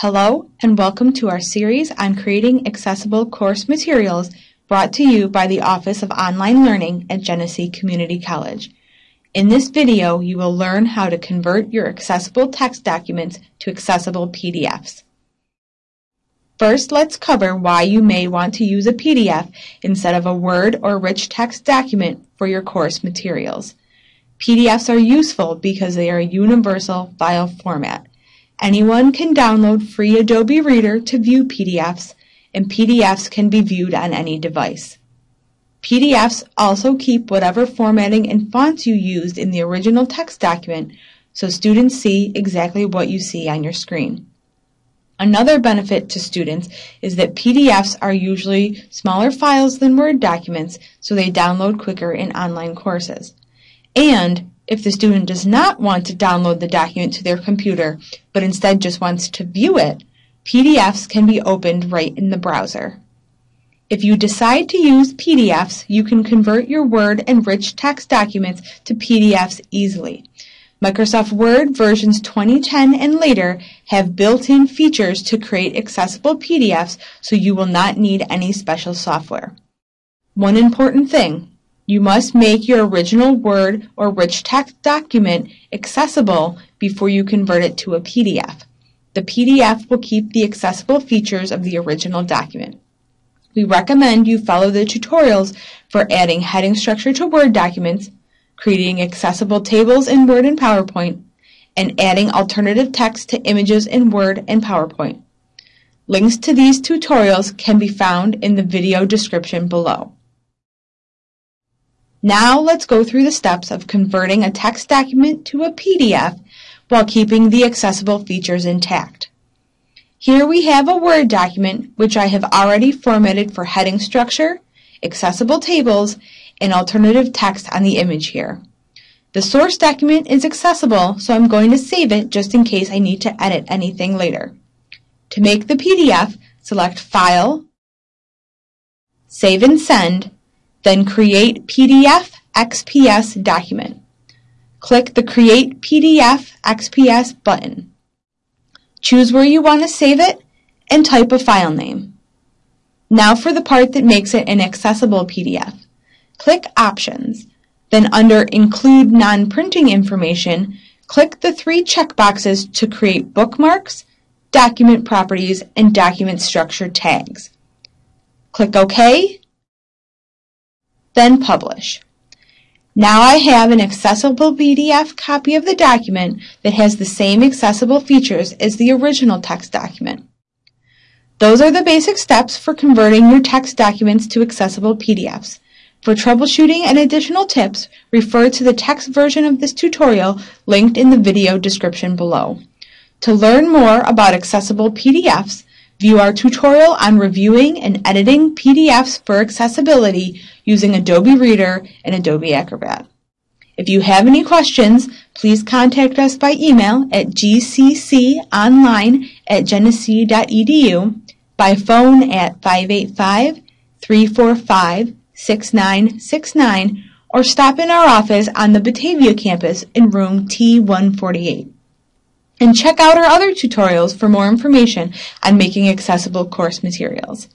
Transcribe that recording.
Hello and welcome to our series on creating accessible course materials brought to you by the Office of Online Learning at Genesee Community College. In this video, you will learn how to convert your accessible text documents to accessible PDFs. First, let's cover why you may want to use a PDF instead of a Word or rich text document for your course materials. PDFs are useful because they are a universal file format. Anyone can download free Adobe Reader to view PDFs, and PDFs can be viewed on any device. PDFs also keep whatever formatting and fonts you used in the original text document so students see exactly what you see on your screen. Another benefit to students is that PDFs are usually smaller files than Word documents, so they download quicker in online courses. And if the student does not want to download the document to their computer, but instead just wants to view it, PDFs can be opened right in the browser. If you decide to use PDFs, you can convert your Word and rich text documents to PDFs easily. Microsoft Word versions 2010 and later have built-in features to create accessible PDFs so you will not need any special software. One important thing, you must make your original Word or rich text document accessible before you convert it to a PDF. The PDF will keep the accessible features of the original document. We recommend you follow the tutorials for adding heading structure to Word documents, creating accessible tables in Word and PowerPoint, and adding alternative text to images in Word and PowerPoint. Links to these tutorials can be found in the video description below. Now let's go through the steps of converting a text document to a PDF while keeping the accessible features intact. Here we have a Word document which I have already formatted for heading structure, accessible tables, and alternative text on the image here. The source document is accessible, so I'm going to save it just in case I need to edit anything later. To make the PDF, select File, Save and Send, then Create PDF XPS document. Click the Create PDF XPS button. Choose where you want to save it and type a file name. Now for the part that makes it an accessible PDF. Click Options. Then under Include Non-Printing Information, click the three checkboxes to create bookmarks, document properties, and document structure tags. Click OK then publish. Now I have an accessible PDF copy of the document that has the same accessible features as the original text document. Those are the basic steps for converting your text documents to accessible PDFs. For troubleshooting and additional tips, refer to the text version of this tutorial linked in the video description below. To learn more about accessible PDFs, View our tutorial on reviewing and editing PDFs for accessibility using Adobe Reader and Adobe Acrobat. If you have any questions, please contact us by email at gcconline at genesee.edu, by phone at 585-345-6969, or stop in our office on the Batavia campus in room T148. And check out our other tutorials for more information on making accessible course materials.